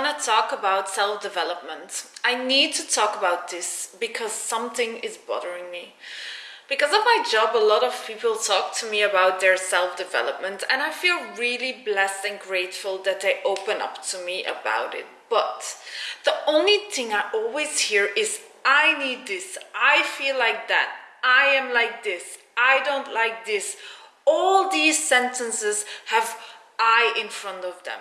want to talk about self-development. I need to talk about this because something is bothering me. Because of my job, a lot of people talk to me about their self-development and I feel really blessed and grateful that they open up to me about it. But the only thing I always hear is, I need this, I feel like that, I am like this, I don't like this. All these sentences have I in front of them.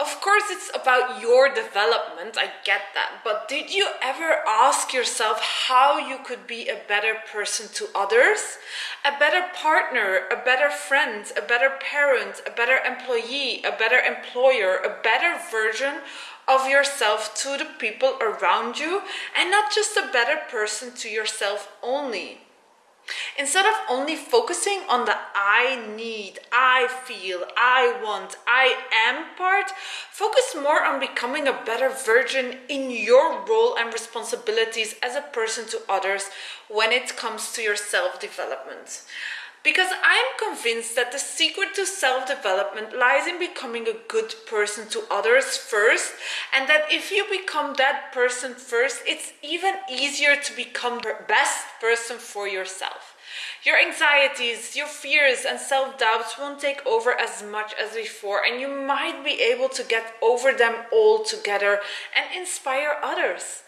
Of course, it's about your development, I get that, but did you ever ask yourself how you could be a better person to others? A better partner, a better friend, a better parent, a better employee, a better employer, a better version of yourself to the people around you, and not just a better person to yourself only. Instead of only focusing on the I need, I feel, I want, I am part, focus more on becoming a better version in your role and responsibilities as a person to others when it comes to your self-development. Because I'm convinced that the secret to self-development lies in becoming a good person to others first and that if you become that person first, it's even easier to become the best person for yourself. Your anxieties, your fears and self-doubts won't take over as much as before and you might be able to get over them all together and inspire others.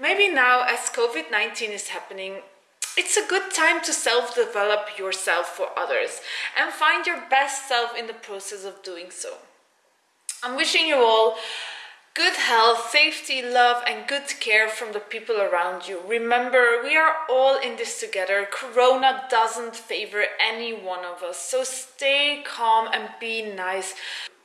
Maybe now as COVID-19 is happening, it's a good time to self-develop yourself for others and find your best self in the process of doing so. I'm wishing you all good health, safety, love and good care from the people around you. Remember, we are all in this together. Corona doesn't favor any one of us, so stay calm and be nice.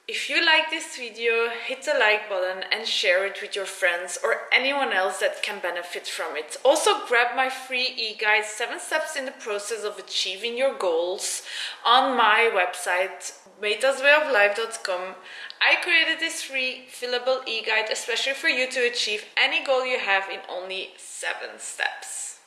If you like this video, hit the like button and share it with your friends or anyone else that can benefit from it. Also grab my free e-guide 7 steps in the process of achieving your goals on my website meitaswayoflife.com. I created this free fillable e-guide especially for you to achieve any goal you have in only 7 steps.